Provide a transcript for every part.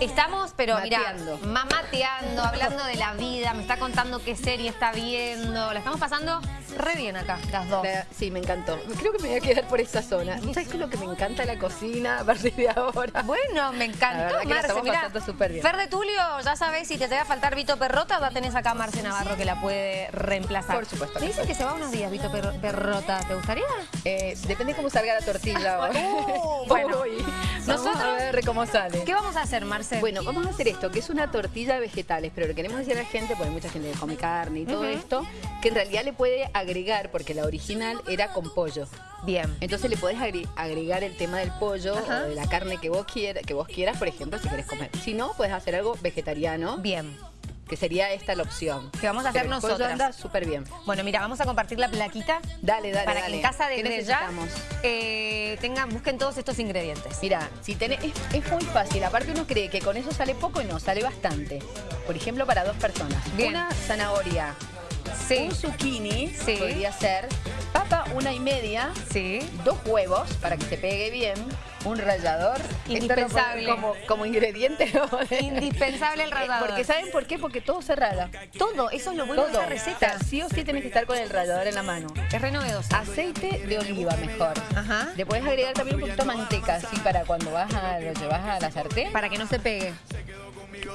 Estamos, pero mira, Mateando. mamateando, hablando de la vida, me está contando qué serie está viendo. La estamos pasando re bien acá, las dos. La- sí, me encantó. Creo que me voy a quedar por esa zona. ¿Sabes qué es lo que me encanta la cocina a partir de ahora? Bueno, me La encantó, que la Marce. estamos Mirá, pasando súper bien. Fer de Tulio, ya sabés, si te llega a faltar Vito Perrota, ya tenés acá a Marce Navarro que la puede reemplazar. Por supuesto Me dice que se va unos días Vito Per- Perrota, ¿te gustaría? Eh, depende cómo salga la tortilla. Uh, bueno. Ver cómo sale. ¿Qué vamos a hacer, Marce? Bueno, vamos a hacer esto, que es una tortilla de vegetales, pero le queremos decir a la gente, porque hay mucha gente que come carne y todo esto, que en realidad le puede agregar, porque la original era con pollo. Bien. Entonces le podés agre- agregar el tema del pollo Ajá. o de la carne que vos, quieras, que vos quieras, por ejemplo, si querés comer. Si no, puedes hacer algo vegetariano, Bien. Que sería esta la opción. Que vamos a hacer nosotras. anda súper bien. Bueno, mira, vamos a compartir la plaquita Dale, dale, para dale. que en casa ¿Qué desde ya eh, tengan, busquen todos estos ingredientes. Mira, si tenés, es, es muy fácil. Aparte uno cree que con eso sale poco y no, sale bastante. Por ejemplo, para dos personas. Bien. Una zanahoria, Sí, un zucchini, Sí. podría ser, papa una y media, sí. dos huevos para que se pegue bien, un rallador. Esto Indispensable. Como, como ingrediente. ¿no? Indispensable el rallador. Porque ¿saben por qué? Porque todo se rala. todo, eso es lo bueno Todo. de esta receta. O sea, sí o sí tenés que estar con el rallador en la mano. Es re novedosa. Aceite de oliva mejor. Ajá. Le puedes agregar también un poquito de manteca, así para cuando vas a, lo llevas a la sartén. Para que no se pegue.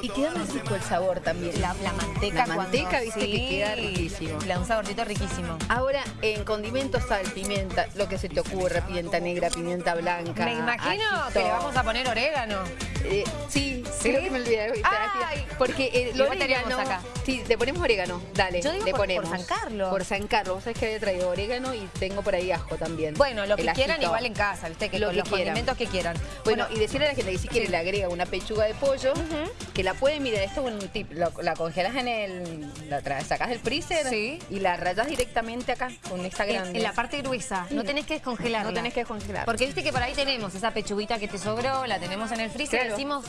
Y queda más rico el sabor también. La, la manteca La manteca, cuando- viste, que queda riquísimo. Le da un saborcito riquísimo. Ahora, en condimentos, sal, pimienta, lo que se te ocurra, pimienta negra, pimienta blanca. Me imagino ajito. que le vamos a poner orégano. Eh, sí, ¿Sí? creo que me olvidé. Ay. Porque el Igual orégano... acá. Sí, le ponemos orégano. Dale, Yo digo le por- por ponemos. San Carlos. Por San Carlos. Vos sabés que había traído orégano y tengo por ahí ajo también. Bueno, lo que El quieran ajito. igual en casa, ¿viste? Que Lo con que los quieran. condimentos que quieran. Bueno, y decirle a la gente que si quiere le agrega una pechuga de pollo, que la puede, mira, esto es un tip, lo- la congelas en el, la sacas del freezer Sí. y la rayas directamente acá con esta grande. en la parte gruesa, no Mm. tenés que descongelarla. No tenés que descongelar. Porque viste que por ahí tenemos esa pechuguita que te sobró, la tenemos en el freezer y Claro. decimos,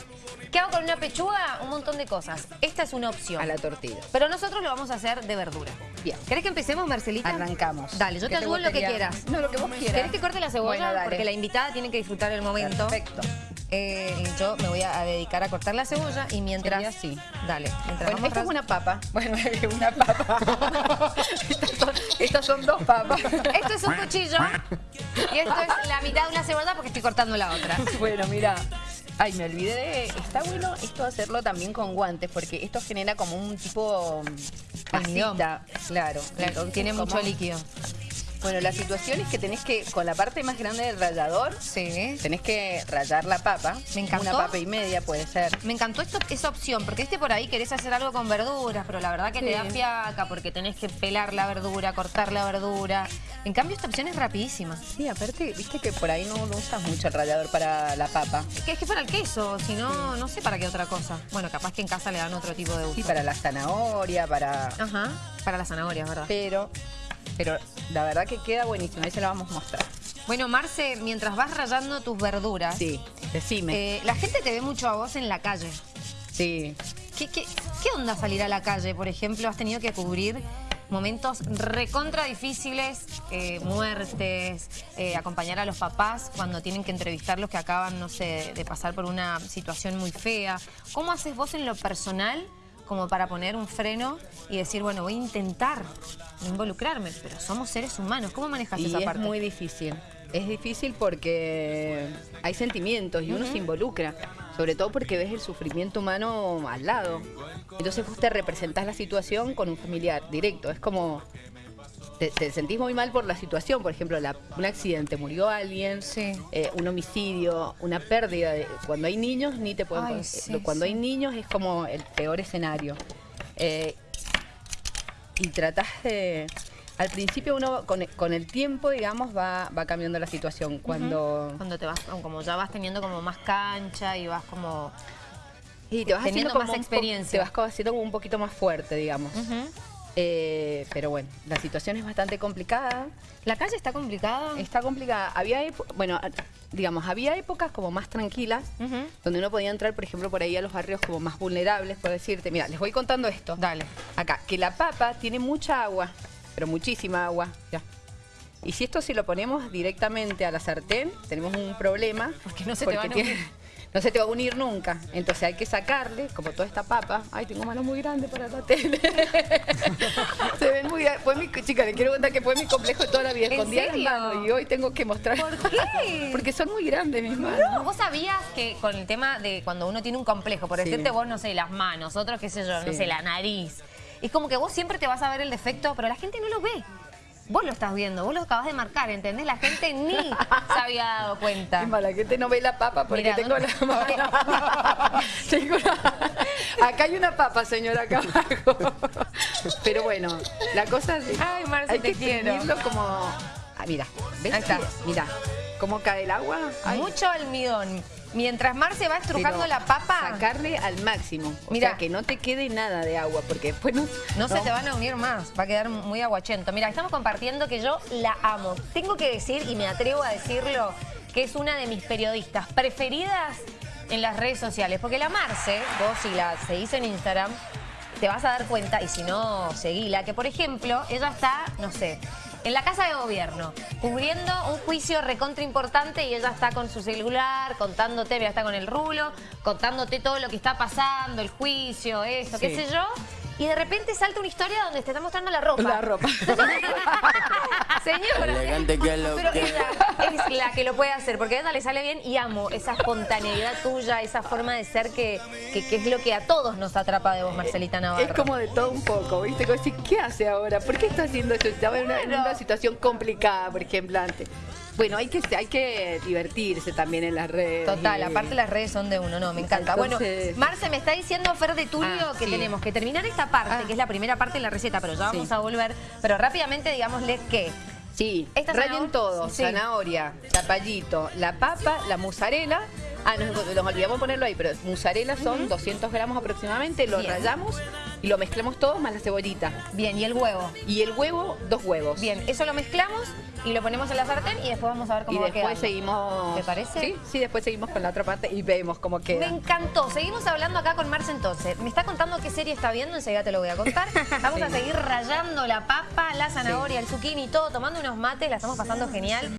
¿qué hago con una pechuga? Un montón de cosas. Esta es una opción. a la tortilla. Pero nosotros lo vamos a hacer de verdura. Bien. ¿Querés que empecemos, Marcelita? Arrancamos. Dale, yo te ¿Qué ayudo en lo que quieras. No, lo que vos quieras. ¿Querés que corte la cebolla? Bueno, dale. Porque la invitada tiene que disfrutar el momento. Perfecto. Eh, yo me voy a a dedicar a cortar la cebolla y mientras... Así. Dale. Mientras Bueno, esta es una papa. Bueno, una papa. estas, son, estas son dos papas. Esto es un cuchillo y esto es la mitad de una cebolla porque estoy cortando la otra. Bueno, mira. Ay, me olvidé de... Está bueno esto hacerlo también con guantes, porque esto genera como un tipo... mm, masita. Claro. Entonces, Tiene mucho líquido. Bueno, la situación es que tenés que, con la parte más grande del rallador, Sí. tenés que rallar la papa. Me encantó. Una papa y media puede ser. Me encantó esto, esa opción, porque este por ahí querés hacer algo con verduras, pero la verdad que te da fiaca porque tenés que pelar la verdura, cortar la verdura. En cambio, esta opción es rapidísima. Sí, aparte, viste que por ahí no, no usas mucho el rallador para la papa. Que es que para el queso, si no, no sé para qué otra cosa. Bueno, capaz que en casa le dan otro tipo de uso. Sí, para la zanahoria, para... Ajá, para las zanahorias, ¿verdad? Pero, pero la verdad que queda buenísimo. Ahí se la vamos a mostrar. Bueno, Marce, mientras vas rayando tus verduras, Sí, decime. eh, la gente te ve mucho a vos en la calle. Sí. ¿Qué, qué, qué onda salir a la calle, por ejemplo? ¿Has tenido que cubrir momentos recontra difíciles, eh, muertes, eh, acompañar a los papás cuando tienen que entrevistarlos que acaban, no sé, de pasar por una situación muy fea? ¿Cómo haces vos en lo personal como para poner un freno y decir, bueno, voy a intentar involucrarme, pero somos seres humanos? ¿Cómo manejas Y esa es parte? muy difícil. Es difícil porque hay sentimientos y uno se involucra. Sobre todo porque ves el sufrimiento humano al lado. Entonces vos te representás la situación con un familiar directo. Es como... Te, te sentís muy mal por la situación. Por ejemplo, la- un accidente, murió alguien, Sí. eh, un homicidio, una pérdida. de- cuando hay niños, ni te pueden... Ay, con- sí, cuando sí. hay niños es como el peor escenario. Eh, y tratás de... Al principio uno con, con el tiempo, digamos, va, va cambiando la situación. Cuando... Cuando te vas, como ya vas teniendo como más cancha y vas como... Y te vas teniendo haciendo más como po- experiencia. te vas como haciendo como un poquito más fuerte, digamos. Eh, pero bueno, la situación es bastante complicada. La calle está complicada. Está complicada. Había, bueno, digamos, había épocas como más tranquilas, donde uno podía entrar, por ejemplo, por ahí a los barrios como más vulnerables, por decirte, mira, les voy contando esto. Dale. Acá, que la papa tiene mucha agua, pero muchísima agua. Ya. Y si esto si lo ponemos directamente a la sartén, tenemos un problema. Porque no se te van a tiene, no se te va a unir nunca. Entonces hay que sacarle, como toda esta papa. Ay, tengo manos muy grandes para la tele. se ven muy Fue mi, chica, le quiero contar que fue mi complejo toda la vida. ¿En Escondía las manos y hoy tengo que mostrar. ¿Por qué? Porque son muy grandes mis manos. No, vos sabías que con el tema de cuando uno tiene un complejo, por Sí. decirte vos, no sé, las manos, otros, qué sé yo, no sé, la nariz. Es como que vos siempre te vas a ver el defecto, pero la gente no lo ve. Vos lo estás viendo, vos lo acabás de marcar, ¿entendés? La gente ni se había dado cuenta. Qué mala, que te no ve la papa porque Mira, tengo ¿dónde- la mano. Tengo la- Acá hay una papa, señora, acá abajo. Pero bueno, la cosa es... Ay, Marce, hay te que quiero. como... Ah, mira, ¿ves? Ahí está. Mira, cómo cae el agua. Ay, Mucho almidón. Mientras Marce va estrujando pero la papa, Sacarle al máximo. O Mira. sea, que no te quede nada de agua, porque después no... no, se te van a unir más, va a quedar muy aguachento. Mira, estamos compartiendo que yo la amo. Tengo que decir, y me atrevo a decirlo, que es una de mis periodistas preferidas en las redes sociales. Porque la Marce, vos si la seguís en Instagram, te vas a dar cuenta, y si no, seguila, que por ejemplo, ella está, no sé, en la casa de gobierno, cubriendo un juicio recontra importante y ella está con su celular, contándote, mira, está con el rulo, contándote todo lo que está pasando, el juicio, eso, qué sé yo. Y de repente salta una historia donde te está mostrando la ropa. La ropa. Señora. Elegante que lo Pero que- ella es la que lo puede hacer, porque a ella le sale bien y amo esa espontaneidad tuya, esa forma de ser que, que, que es lo que a todos nos atrapa de vos, Marcelita Navarro. Es como de todo un poco, ¿viste? Como decir, ¿qué hace ahora? ¿Por qué está haciendo eso? Estaba en una, en una situación complicada, por ejemplo, antes. Bueno, hay que, hay que divertirse también en las redes. Total, y- aparte las redes son de uno, no, me encanta. Entonces- Bueno, Marce, me está diciendo Fer de Tulio Ah, que sí. tenemos que terminar esta parte, Ah. que es la primera parte de la receta, pero ya vamos Sí. a volver. Pero rápidamente digámosles que Sí, rayen todo, sí. zanahoria, zapallito, la papa, la mozzarella. Ah, nos, nos olvidamos ponerlo ahí, pero mozzarella son 200 gramos aproximadamente, lo Bien. rayamos y lo mezclamos todo más la cebollita. Bien, y el huevo. Y el huevo, dos huevos. Bien, eso lo mezclamos y lo ponemos en la sartén y después vamos a ver cómo Y va después quedando. seguimos... ¿Te parece? Sí, sí, después seguimos con la otra parte y vemos cómo Me queda. encantó. Seguimos hablando acá con Marce entonces. Me está contando qué serie está viendo, enseguida te lo voy a contar. Vamos a Sí. seguir rayando la papa, la zanahoria, el zucchini y todo, tomando unos mates, la estamos pasando genial.